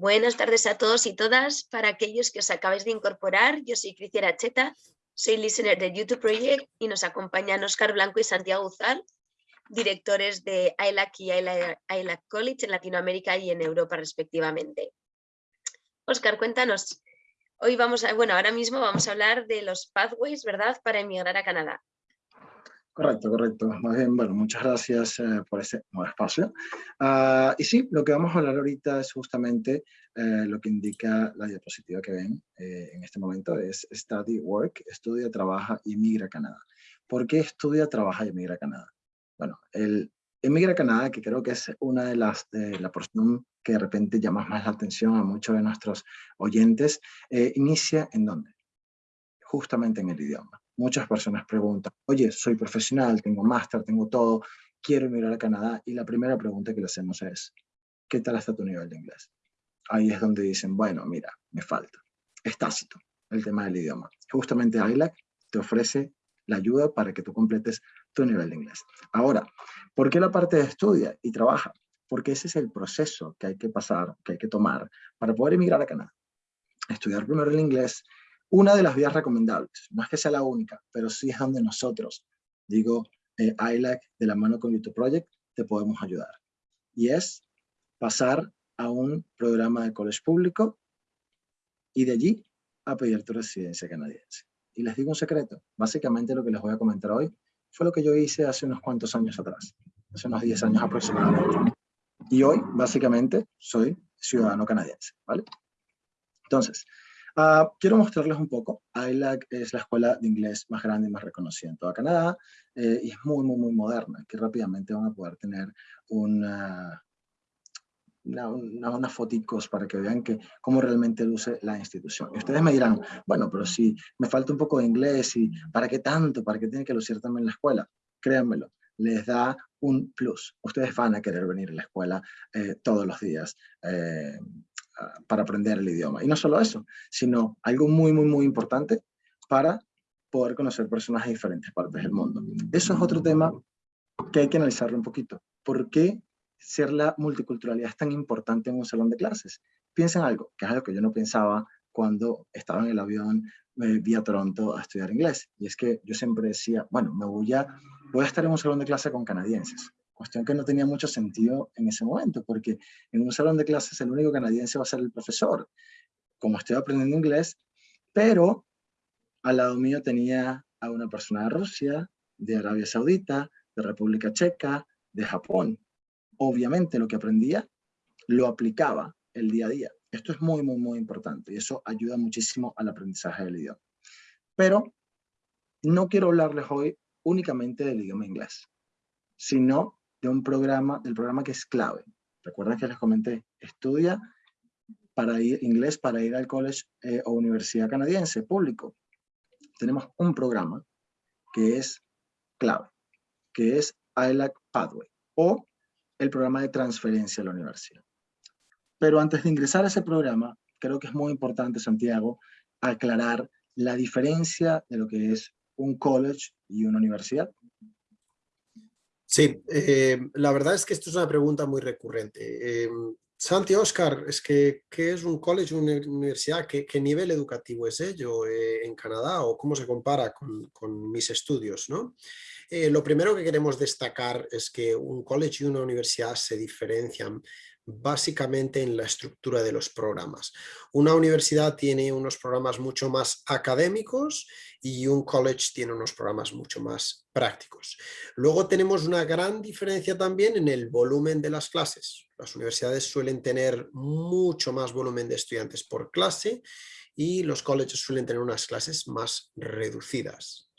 Buenas tardes a todos y todas. Para aquellos que os acabáis de incorporar, yo soy Criciera Cheta, soy listener de YouTube Project y nos acompañan Oscar Blanco y Santiago Uzal, directores de ILAC y ILAC College en Latinoamérica y en Europa respectivamente. Oscar, cuéntanos. Hoy vamos a, bueno, ahora mismo vamos a hablar de los pathways, ¿verdad?, para emigrar a Canadá. Correcto, correcto. Más bien, bueno, muchas gracias eh, por ese nuevo espacio. Ah, y sí, lo que vamos a hablar ahorita es justamente eh, lo que indica la diapositiva que ven eh, en este momento, es Study Work, estudia, trabaja y migra a Canadá. ¿Por qué estudia, trabaja y migra a Canadá? Bueno, el emigra a Canadá, que creo que es una de las, de la porción que de repente llama más la atención a muchos de nuestros oyentes, inicia en dónde? Justamente en el idioma. Muchas personas preguntan, oye, soy profesional, tengo máster, tengo todo, quiero emigrar a Canadá. Y la primera pregunta que le hacemos es, ¿qué tal está tu nivel de inglés? Ahí es donde dicen, bueno, mira, me falta. Es tácito el tema del idioma. Justamente ILAC te ofrece la ayuda para que tú completes tu nivel de inglés. Ahora, ¿por qué la parte de estudia y trabaja? Porque ese es el proceso que hay que pasar, que hay que tomar para poder emigrar a Canadá. Estudiar primero el inglés, una de las vías recomendables, no es que sea la única, pero sí es donde nosotros, digo, eh, ILAC de la mano con YouTube Project, te podemos ayudar. Y es pasar a un programa de college público y de allí a pedir tu residencia canadiense. Y les digo un secreto, básicamente lo que les voy a comentar hoy fue lo que yo hice hace unos cuantos años atrás, hace unos 10 años aproximadamente. Y hoy, básicamente, soy ciudadano canadiense, ¿vale? Entonces, Ah, quiero mostrarles un poco. ILAC es la escuela de inglés más grande y más reconocida en toda Canadá eh, y es muy, muy, muy moderna, que rápidamente van a poder tener una, una, unas foticos para que vean que, cómo realmente luce la institución. Y ustedes me dirán, bueno, pero si me falta un poco de inglés y ¿para qué tanto? ¿Para qué tiene que lucir también la escuela? Créanmelo, les da un plus. Ustedes van a querer venir a la escuela eh, todos los días. Eh, para aprender el idioma. Y no solo eso, sino algo muy, muy, muy importante para poder conocer personas de diferentes partes del mundo. Eso es otro tema que hay que analizarlo un poquito. ¿Por qué ser la multiculturalidad es tan importante en un salón de clases? Piensen algo, que es algo que yo no pensaba cuando estaba en el avión eh, vía Toronto a estudiar inglés. Y es que yo siempre decía, bueno, me voy a, voy a estar en un salón de clase con canadienses. Cuestión que no tenía mucho sentido en ese momento, porque en un salón de clases el único canadiense va a ser el profesor, como estoy aprendiendo inglés, pero al lado mío tenía a una persona de Rusia, de Arabia Saudita, de República Checa, de Japón. Obviamente lo que aprendía lo aplicaba el día a día. Esto es muy, muy, muy importante y eso ayuda muchísimo al aprendizaje del idioma. Pero no quiero hablarles hoy únicamente del idioma inglés, sino de un programa, del programa que es clave. Recuerden que les comenté, estudia para ir, inglés para ir al college eh, o universidad canadiense público. Tenemos un programa que es clave, que es ILAC Pathway o el programa de transferencia a la universidad. Pero antes de ingresar a ese programa, creo que es muy importante, Santiago, aclarar la diferencia de lo que es un college y una universidad. Sí, eh, la verdad es que esto es una pregunta muy recurrente. Eh, Santi, Oscar, es que, ¿qué es un college, una universidad? ¿Qué, nivel educativo es ello eh, en Canadá o cómo se compara con, mis estudios? ¿no? lo primero que queremos destacar es que un college y una universidad se diferencian básicamente en la estructura de los programas. Una universidad tiene unos programas mucho más académicos y un college tiene unos programas mucho más prácticos. Luego tenemos una gran diferencia también en el volumen de las clases. Las universidades suelen tener mucho más volumen de estudiantes por clase y los colleges suelen tener unas clases más reducidas.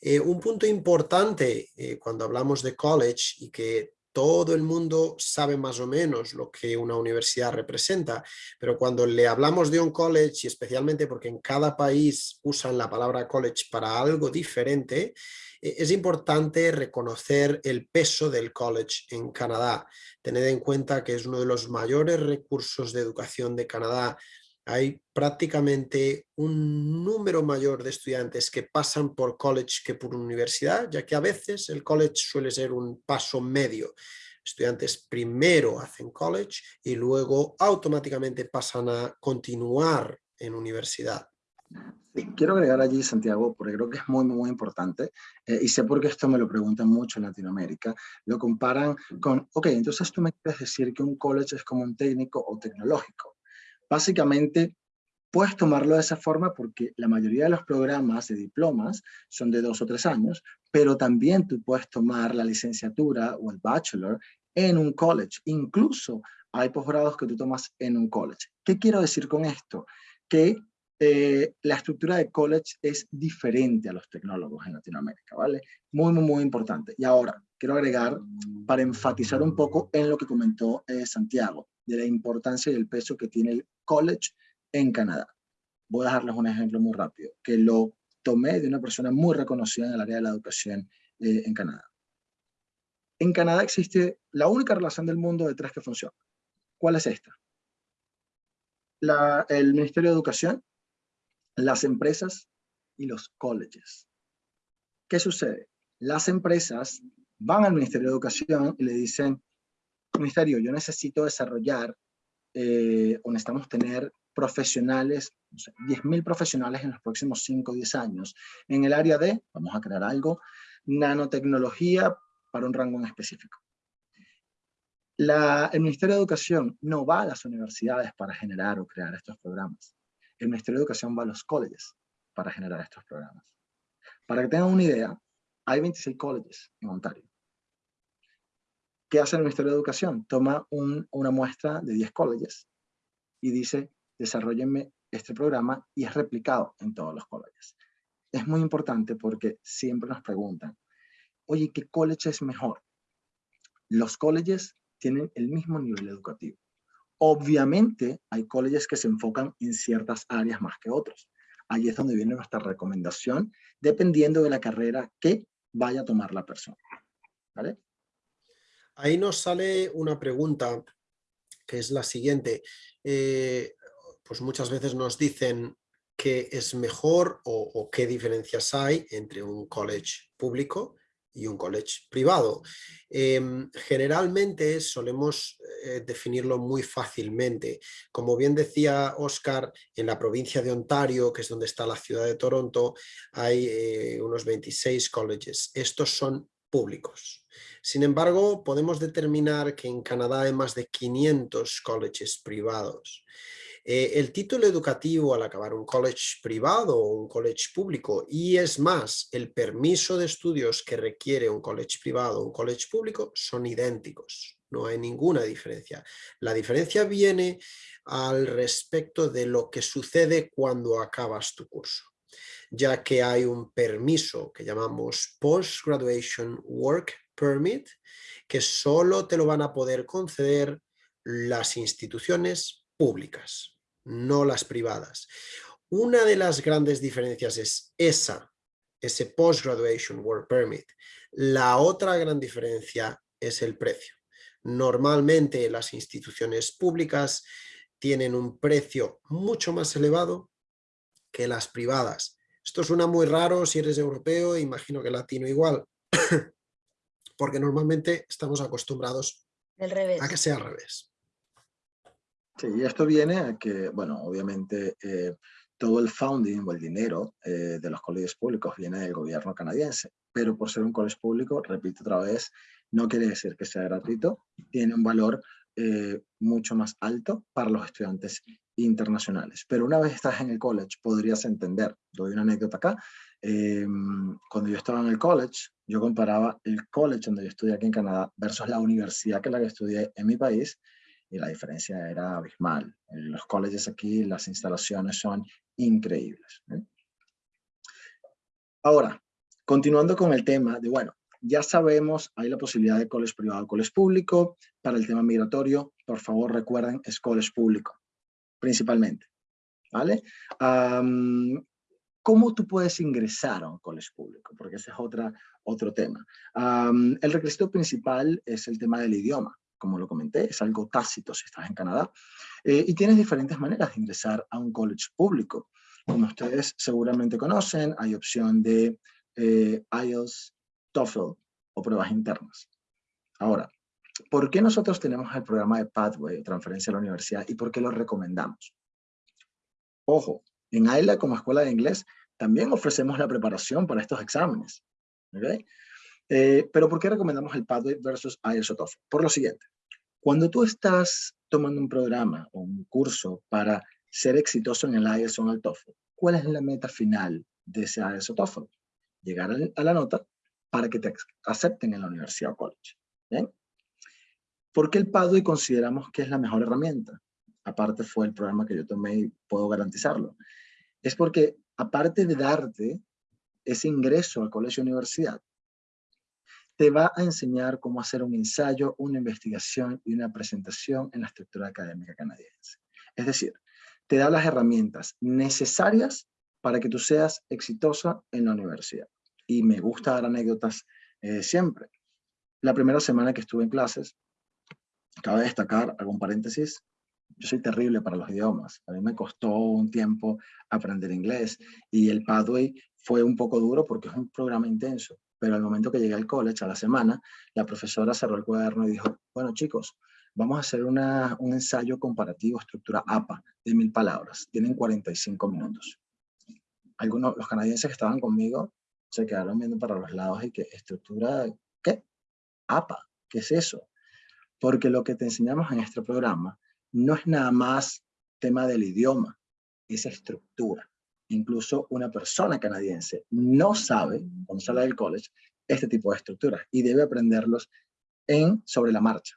Eh, un punto importante eh, cuando hablamos de college y que todo el mundo sabe más o menos lo que una universidad representa, pero cuando le hablamos de un college, y especialmente porque en cada país usan la palabra college para algo diferente, e-, es importante reconocer el peso del college en Canadá. Tened en cuenta que es uno de los mayores recursos de educación de Canadá, hay prácticamente un número mayor de estudiantes que pasan por college que por universidad, ya que a veces el college suele ser un paso medio. estudiantes primero hacen college y luego automáticamente pasan a continuar en universidad. Quiero agregar allí, Santiago, porque creo que es muy, muy importante, eh, y sé por qué esto me lo preguntan mucho en Latinoamérica, lo comparan con, ok, entonces tú me quieres decir que un college es como un técnico o tecnológico. Básicamente, puedes tomarlo de esa forma porque la mayoría de los programas de diplomas son de dos o tres años, pero también tú puedes tomar la licenciatura o el bachelor en un college. Incluso hay posgrados que tú tomas en un college. ¿Qué quiero decir con esto? Que eh, la estructura de college es diferente a los tecnólogos en Latinoamérica, ¿vale? Muy, muy, muy importante. Y ahora, quiero agregar, para enfatizar un poco en lo que comentó eh, Santiago, de la importancia y el peso que tiene el college en Canadá. Voy a darles un ejemplo muy rápido, que lo tomé de una persona muy reconocida en el área de la educación eh, en Canadá. En Canadá existe la única relación del mundo de tres que funciona. ¿Cuál es esta? El Ministerio de Educación las empresas y los colleges. ¿Qué sucede? Las empresas van al Ministerio de Educación y le dicen, Ministerio, yo necesito desarrollar eh, o necesitamos tener profesionales, no sé, 10.000 profesionales en los próximos 5 o 10 años en el área de, vamos a crear algo, nanotecnología para un rango en específico. La, el Ministerio de Educación no va a las universidades para generar o crear estos programas el Ministerio de Educación va a los colleges para generar estos programas. Para que tengan una idea, hay 26 colleges en Ontario. ¿Qué hace el Ministerio de Educación? Toma una muestra de 10 colleges y dice, desarrollenme este programa y es replicado en todos los colleges. Es muy importante porque siempre nos preguntan, oye, ¿qué college es mejor? Los colleges tienen el mismo nivel educativo. Obviamente hay colleges que se enfocan en ciertas áreas más que otros. Ahí es donde viene nuestra recomendación, dependiendo de la carrera que vaya a tomar la persona. ¿Vale? Ahí nos sale una pregunta que es la siguiente. Eh, pues muchas veces nos dicen qué es mejor o, qué diferencias hay entre un college público y un college privado. Em, generalmente solemos eh, definirlo muy fácilmente. Como bien decía Oscar, en la provincia de Ontario, que es donde está la ciudad de Toronto, hay eh, unos 26 colleges. Estos son Sin embargo, podemos determinar que en Canadá hay más de 500 colleges privados. Eh, el título educativo al acabar un college privado o un college público y es más, el permiso de estudios que requiere un college privado o un college público son idénticos, no hay ninguna diferencia. La diferencia viene al respecto de lo que sucede cuando acabas tu curso ya que hay un permiso que llamamos Post-Graduation Work Permit, que solo te lo van a poder conceder las instituciones públicas no las privadas. Una de las grandes diferencias es esa, ese Post-Graduation Work Permit. La otra gran diferencia es el precio. Normalmente las instituciones públicas tienen un precio mucho más elevado que las privadas. Esto suena muy raro si eres europeo, imagino que latino igual, porque normalmente estamos acostumbrados a que sea al revés. Sí, y esto viene a que, bueno, obviamente eh, todo el founding o el dinero eh, de los colegios públicos viene del gobierno canadiense, pero por ser un colegio público, repito otra vez, no quiere decir que sea gratuito, tiene un valor eh, mucho más alto para los estudiantes internacionales. Pero una vez estás en el college, podrías entender, doy una anécdota acá, em, cuando yo estaba en el college, yo comparaba el college donde yo estudié aquí en Canadá versus la universidad que la que estudié en mi país, y la diferencia era abismal. En los colleges aquí las instalaciones son increíbles. ¿eh? Ahora, continuando con el tema de, bueno, ya sabemos, hay la posibilidad de college privado, college público. Para el tema migratorio, por favor recuerden, es college público, principalmente. ¿Vale? ¿Cómo tú puedes ingresar a un college público? Porque ese es otra, otro tema. el requisito principal es el tema del idioma como lo comenté, es algo tácito si estás en Canadá. Eh, y tienes diferentes maneras de ingresar a un college público. Como ustedes seguramente conocen, hay opción de eh, IELTS, TOEFL o pruebas internas. Ahora, ¿por qué nosotros tenemos el programa de Pathway, transferencia a la universidad, y por qué lo recomendamos? Ojo, en AILA como escuela de inglés también ofrecemos la preparación para estos exámenes. Eh, pero ¿por qué recomendamos el Pathway versus IELTS o TOEFL? Por lo siguiente, cuando tú estás tomando un programa o un curso para ser exitoso en el IELTS o en el TOEFL, ¿cuál es la meta final de ese IELTS o TOEFL? Llegar a la nota para que te acepten en la universidad o college. ¿bien? ¿Por qué el Pathway consideramos que es la mejor herramienta? Aparte fue el programa que yo tomé y puedo garantizarlo. Es porque aparte de darte ese ingreso al colegio universidad, te va a enseñar cómo hacer un ensayo, una investigación y una presentación en la estructura académica canadiense. Es decir, te da las herramientas necesarias para que tú seas exitosa en la universidad. Y me gusta dar anécdotas eh, siempre. La primera semana que estuve en clases, cabe destacar, algún paréntesis, yo soy terrible para los idiomas. A mí me costó un tiempo aprender inglés y el Pathway fue un poco duro porque es un programa intenso. Pero al momento que llegué al college, a la semana, la profesora cerró el cuaderno y dijo, bueno chicos, vamos a hacer una, un ensayo comparativo, estructura APA, de mil palabras. Tienen 45 minutos. Algunos, los canadienses que estaban conmigo, se quedaron viendo para los lados y que estructura, ¿qué? APA, ¿qué es eso? Porque lo que te enseñamos en este programa no es nada más tema del idioma, es estructura. Incluso una persona canadiense no sabe, cuando sale del college, este tipo de estructuras y debe aprenderlos en, sobre la marcha.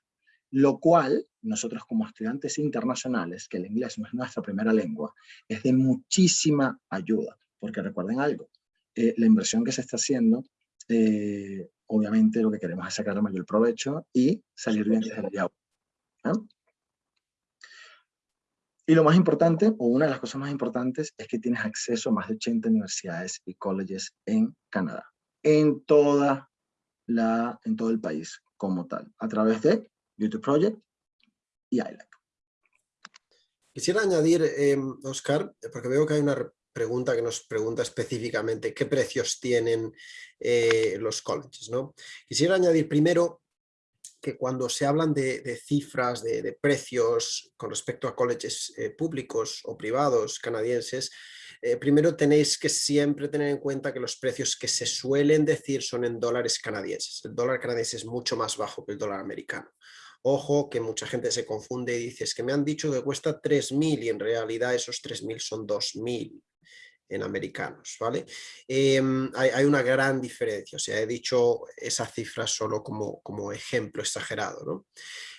Lo cual, nosotros como estudiantes internacionales, que el inglés no es nuestra primera lengua, es de muchísima ayuda. Porque recuerden algo, eh, la inversión que se está haciendo, eh, obviamente lo que queremos es sacar el mayor provecho y salir bien desde el día Y lo más importante, o una de las cosas más importantes, es que tienes acceso a más de 80 universidades y colleges en Canadá, en, toda la, en todo el país como tal, a través de YouTube Project y ILAC. Quisiera añadir, eh, Oscar, porque veo que hay una pregunta que nos pregunta específicamente qué precios tienen eh, los colleges. ¿no? Quisiera añadir primero que cuando se hablan de, cifras, de, precios con respecto a colleges eh, públicos o privados canadienses, eh, primero tenéis que siempre tener en cuenta que los precios que se suelen decir son en dólares canadienses. El dólar canadiense es mucho más bajo que el dólar americano. Ojo que mucha gente se confunde y dice, es que me han dicho que cuesta 3.000 y en realidad esos 3.000 son 2.000 en americanos, ¿vale? Em, hay, una gran diferencia, o sea, he dicho esa cifra solo como, como ejemplo exagerado, ¿no?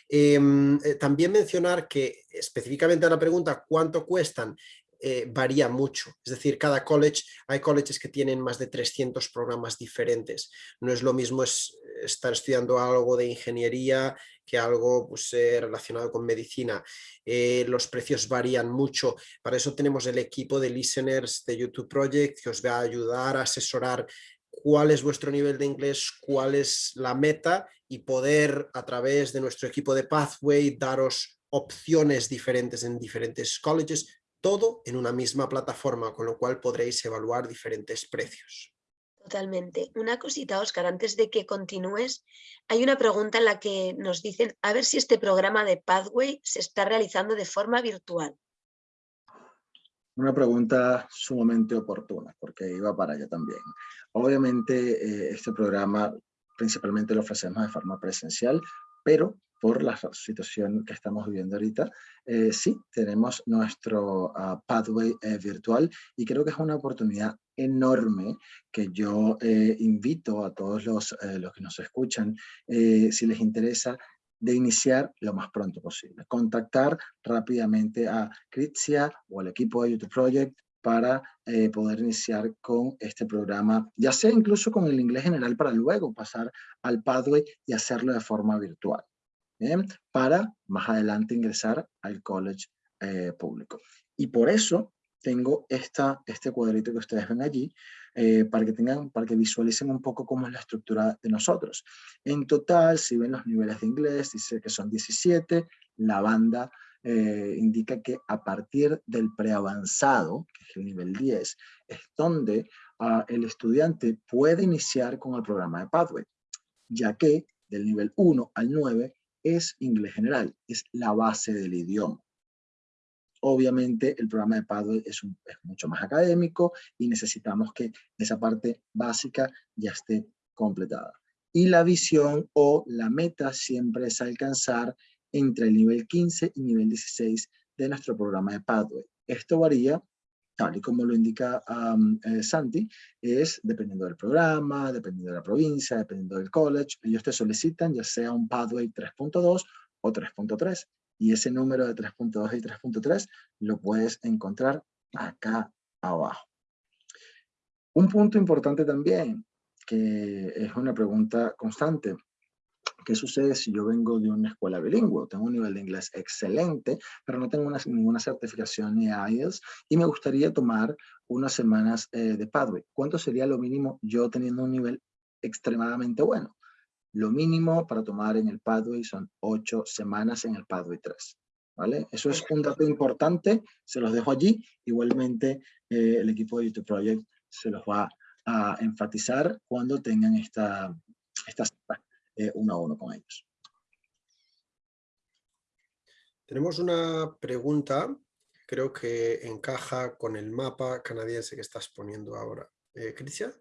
Em, eh, también mencionar que específicamente a la pregunta ¿cuánto cuestan? Eh, varía mucho. Es decir, cada college, hay colleges que tienen más de 300 programas diferentes. No es lo mismo estar estudiando algo de ingeniería que algo pues, eh, relacionado con medicina. Eh, los precios varían mucho. Para eso tenemos el equipo de listeners de YouTube Project que os va a ayudar a asesorar cuál es vuestro nivel de inglés, cuál es la meta y poder a través de nuestro equipo de Pathway daros opciones diferentes en diferentes colleges, todo en una misma plataforma, con lo cual podréis evaluar diferentes precios. Totalmente. Una cosita, Oscar, antes de que continúes, hay una pregunta en la que nos dicen a ver si este programa de Pathway se está realizando de forma virtual. Una pregunta sumamente oportuna, porque iba para allá también. Obviamente, eh, este programa principalmente lo ofrecemos de forma presencial, pero por la situación que estamos viviendo ahorita, eh, sí, tenemos nuestro ah, pathway eh, virtual y creo que es una oportunidad enorme que yo eh, invito a todos los, los que nos escuchan, si les interesa, de iniciar lo más pronto posible. Contactar rápidamente a Critia o al equipo de YouTube Project para poder iniciar con este programa, ya sea incluso con el inglés general para luego pasar al Pathway y hacerlo de forma virtual para más adelante ingresar al college eh, público. Y por eso tengo este cuadrito que ustedes ven allí, eh, para, que tengan, para que visualicen un poco cómo es la estructura de nosotros. En total, si ven los niveles de inglés, dice que son 17, la banda eh, indica que a partir del preavanzado, que es el nivel 10, es donde ah, el estudiante puede iniciar con el programa de Pathway, ya que del nivel 1 al 9 es inglés general, es la base del idioma. Obviamente el programa de es, es mucho más académico y necesitamos que esa parte básica ya esté completada. Y la visión o la meta siempre es alcanzar entre el nivel 15 y nivel 16 de nuestro programa de Pathway. Esto varía, tal y como lo indica eh, Santi, es dependiendo del programa, dependiendo de la provincia, dependiendo del college. Ellos te solicitan ya sea un Pathway 3.2 o 3.3. Y ese número de 3.2 y 3.3 lo puedes encontrar acá abajo. Un punto importante también, que es una pregunta constante. ¿Qué sucede si yo vengo de una escuela bilingüe? Tengo un nivel de inglés excelente, pero no tengo ninguna certificación ni IELTS y me gustaría tomar unas semanas eh, de Pathway. ¿Cuánto sería lo mínimo yo teniendo un nivel extremadamente bueno? Lo mínimo para tomar en el Pathway son ocho semanas en el Pathway 3. ¿Vale? Eso es un dato importante, se los dejo allí. Igualmente, eh, el equipo de YouTube Project se los va a enfatizar cuando tengan esta, esta eh, uno a uno con ellos. Tenemos una pregunta, creo que encaja con el mapa canadiense que estás poniendo ahora. Eh, Cristian.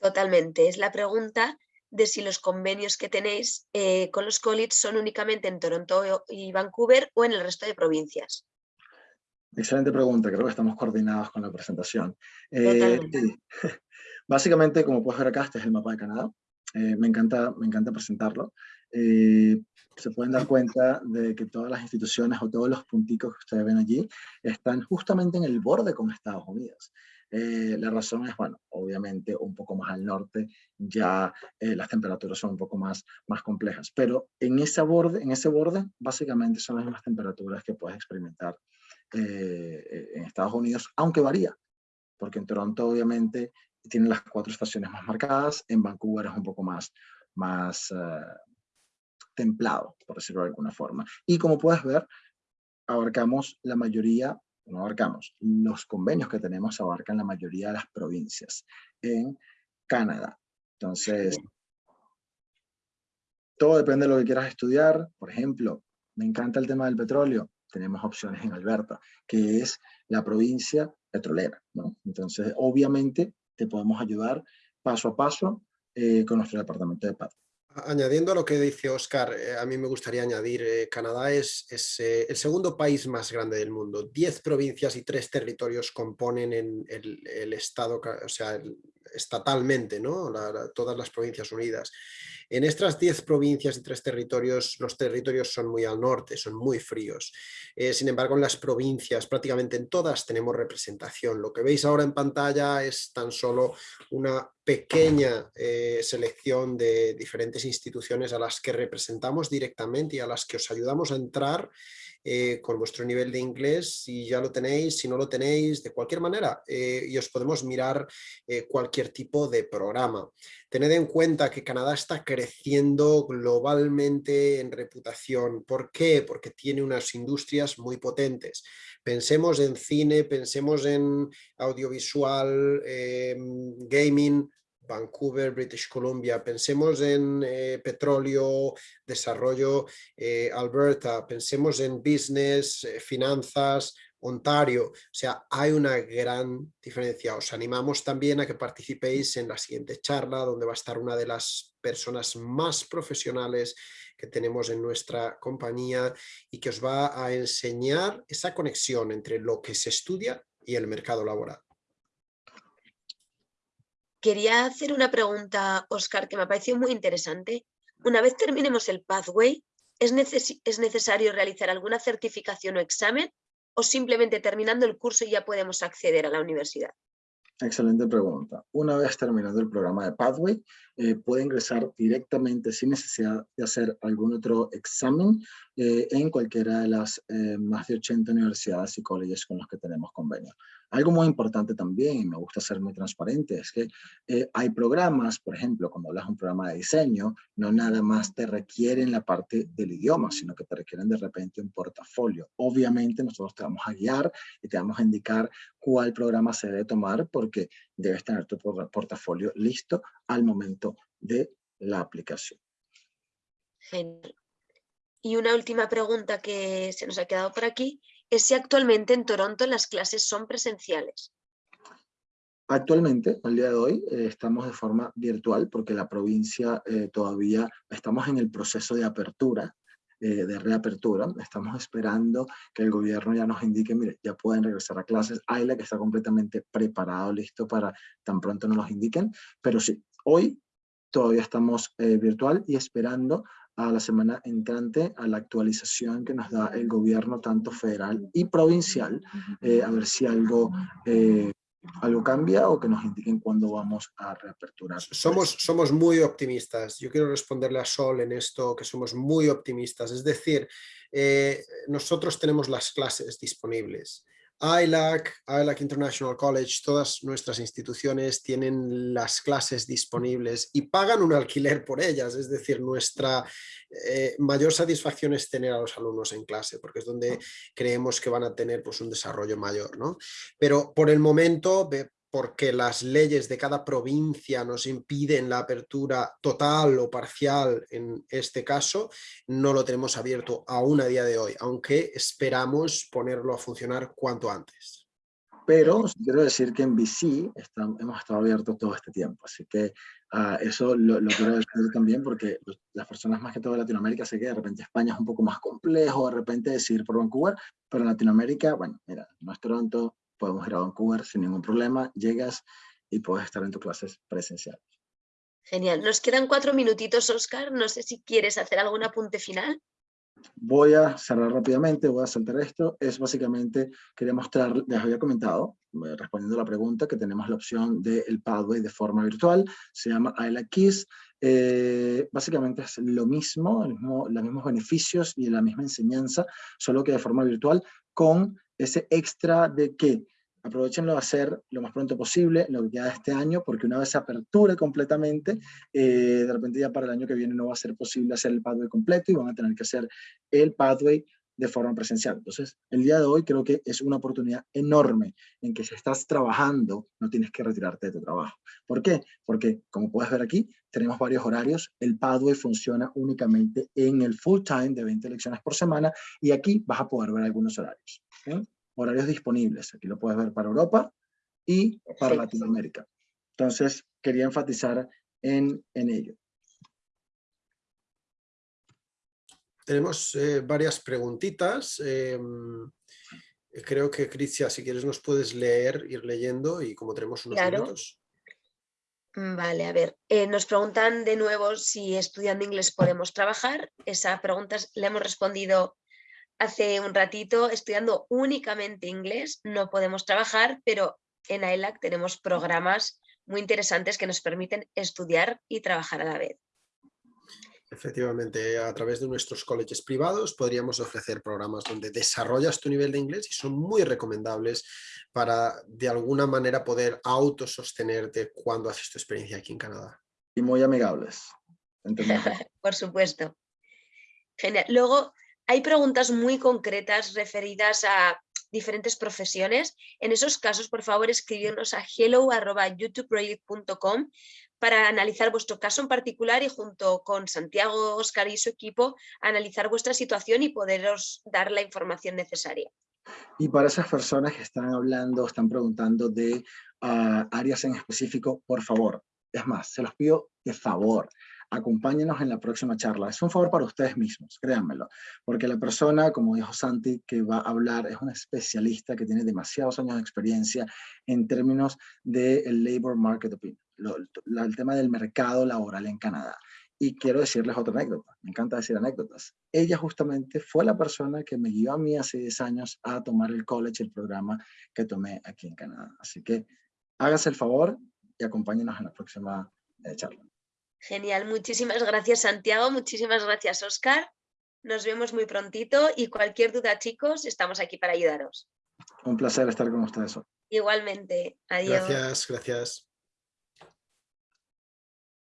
Totalmente, es la pregunta de si los convenios que tenéis eh, con los colleges son únicamente en Toronto y Vancouver o en el resto de provincias. Excelente pregunta, creo que estamos coordinados con la presentación. Eh, Básicamente, como puedes ver acá, este es el mapa de Canadá. Eh, me, encanta, me encanta presentarlo. Eh, se pueden dar cuenta de que todas las instituciones o todos los punticos que ustedes ven allí están justamente en el borde con Estados Unidos. Eh, la razón es, bueno, obviamente un poco más al norte ya las temperaturas son un poco más, más complejas, pero en ese, borde, en ese borde básicamente son las mismas temperaturas que puedes experimentar en Estados Unidos, aunque varía, porque en Toronto obviamente tiene las cuatro estaciones más marcadas, en Vancouver es un poco más, más eh, templado, por decirlo de alguna forma. Y como puedes ver, abarcamos la mayoría, no abarcamos, los convenios que tenemos abarcan la mayoría de las provincias en Canadá. Entonces, todo depende de lo que quieras estudiar. Por ejemplo, me encanta el tema del petróleo. Tenemos opciones en Alberta, que es la provincia petrolera. ¿no? Entonces, obviamente, te podemos ayudar paso a paso eh, con nuestro departamento de paz. Añadiendo a lo que dice Oscar, eh, a mí me gustaría añadir, eh, Canadá es, es el segundo país más grande del mundo. Diez provincias y tres territorios componen en el, estado, o sea, estatalmente, ¿no? todas las provincias unidas. En estas 10 provincias y tres territorios, los territorios son muy al norte, son muy fríos. Eh, sin embargo, en las provincias, prácticamente en todas, tenemos representación. Lo que veis ahora en pantalla es tan solo una pequeña eh, selección de diferentes instituciones a las que representamos directamente y a las que os ayudamos a entrar eh, con vuestro nivel de inglés, si ya lo tenéis, si no lo tenéis, de cualquier manera, eh, y os podemos mirar eh, cualquier tipo de programa. Tened en cuenta que Canadá está creciendo globalmente en reputación. ¿Por qué? Porque tiene unas industrias muy potentes. Pensemos en cine, pensemos en audiovisual, gaming, Vancouver, British Columbia, pensemos en eh, petróleo, desarrollo, eh, Alberta, pensemos en business, eh, finanzas, Ontario, o sea, hay una gran diferencia. Os animamos también a que participéis en la siguiente charla, donde va a estar una de las personas más profesionales que tenemos en nuestra compañía y que os va a enseñar esa conexión entre lo que se estudia y el mercado laboral. Quería hacer una pregunta, Oscar, que me ha parecido muy interesante. Una vez terminemos el pathway, ¿es, ¿es necesario realizar alguna certificación o examen o simplemente terminando el curso ya podemos acceder a la universidad? Excelente pregunta. Una vez terminado el programa de Pathway, eh, puede ingresar directamente sin necesidad de hacer algún otro examen eh, en cualquiera de las eh, más de 80 universidades y colleges con los que tenemos convenio. Algo muy importante también, y me gusta ser muy transparente, es que hay programas, por ejemplo, cuando hablas de un programa de diseño, no nada más te requieren la parte del idioma, sino que te requieren de repente un portafolio. Obviamente nosotros te vamos a guiar y te vamos a indicar cuál programa se debe tomar porque debes tener tu portafolio listo al momento de la aplicación. Genial. Y una última pregunta que se nos ha quedado por aquí es si actualmente en Toronto las clases son presenciales. Actualmente, al día de hoy, eh, estamos de forma virtual porque la provincia eh, todavía estamos en el proceso de apertura, eh, de reapertura. Estamos esperando que el gobierno ya nos indique, mire, ya pueden regresar a clases. AILA que está completamente preparado, listo para tan pronto nos los indiquen. Pero sí, hoy todavía estamos virtual y esperando a la semana entrante a la actualización que nos da el gobierno tanto federal y provincial, eh, a ver si algo, eh, algo cambia o que nos indiquen cuándo vamos a reaperturar. Somos, somos muy optimistas. Yo quiero responderle a Sol en esto, que somos muy optimistas. Es decir, eh, nosotros tenemos las clases disponibles. ILAC, ILAC International College, todas nuestras instituciones tienen las clases disponibles y pagan un alquiler por ellas, es decir, nuestra eh, mayor satisfacción es tener a los alumnos en clase, porque es donde creemos que van a tener pues, un desarrollo mayor. ¿no? Pero por el momento porque las leyes de cada provincia nos impiden la apertura total o parcial en este caso, no lo tenemos abierto aún a día de hoy, aunque esperamos ponerlo a funcionar cuanto antes. Pero quiero decir que en BC hemos estado abiertos todo este tiempo, así que ah, eso lo, quiero decir también porque las personas más que todo de Latinoamérica sé que de repente España es un poco más complejo, de repente decir por Vancouver, pero en Latinoamérica, bueno, mira, no es Toronto, podemos ir a Vancouver sin ningún problema, llegas y puedes estar en tus clases presenciales. Genial. Nos quedan cuatro minutitos, Oscar. No sé si quieres hacer algún apunte final. Voy a cerrar rápidamente, voy a saltar esto. Es básicamente, quería mostrar, les había comentado, eh, respondiendo a la pregunta, que tenemos la opción del Pathway de forma virtual. Se llama ILA Kiss. Eh, básicamente es lo mismo, mismo, los mismos beneficios y la misma enseñanza, solo que de forma virtual, con ese extra de que aprovechenlo a hacer lo más pronto posible, lo que queda de este año, porque una vez se aperture completamente, eh, de repente ya para el año que viene no va a ser posible hacer el pathway completo y van a tener que hacer el pathway de forma presencial. Entonces, el día de hoy creo que es una oportunidad enorme en que si estás trabajando, no tienes que retirarte de tu trabajo. ¿Por qué? Porque, como puedes ver aquí, tenemos varios horarios. El Pathway funciona únicamente en el full time de 20 lecciones por semana y aquí vas a poder ver algunos horarios horarios disponibles. Aquí lo puedes ver para Europa y para Latinoamérica. Entonces, quería enfatizar en, en ello. Tenemos eh, varias preguntitas. Em, creo que, Cristian, si quieres nos puedes leer, ir leyendo y como tenemos unos minutos. Mm, vale, a ver, eh, nos preguntan de nuevo si estudiando inglés podemos trabajar. Esa pregunta le hemos respondido hace un ratito estudiando únicamente inglés, no podemos trabajar, pero en AELAC tenemos programas muy interesantes que nos permiten estudiar y trabajar a la vez. Efectivamente, a través de nuestros colegios privados podríamos ofrecer programas donde desarrollas tu nivel de inglés y son muy recomendables para de alguna manera poder autosostenerte cuando haces tu experiencia aquí en Canadá. Y muy amigables. Por supuesto. Genial. Luego, hay preguntas muy concretas referidas a diferentes profesiones. En esos casos, por favor, escribirnos a hello.youtubeproject.com para analizar vuestro caso en particular y junto con Santiago, Oscar y su equipo analizar vuestra situación y poderos dar la información necesaria. Y para esas personas que están hablando, están preguntando de ah, áreas en específico, por favor, es más, se los pido de favor, acompáñenos en la próxima charla. Es un favor para ustedes mismos, créanmelo, porque la persona, como dijo Santi, que va a hablar es una especialista que tiene demasiados años de experiencia en términos del labor market opinion, el tema del mercado laboral en Canadá. Y quiero decirles otra anécdota, me encanta decir anécdotas. Ella justamente fue la persona que me guió a mí hace 10 años a tomar el college, el programa que tomé aquí en Canadá. Así que hágase el favor y acompáñenos en la próxima eh, charla. Genial, muchísimas gracias Santiago, muchísimas gracias Oscar. Nos vemos muy prontito y cualquier duda chicos, estamos aquí para ayudaros. Un placer estar con ustedes Igualmente, adiós. Gracias, gracias.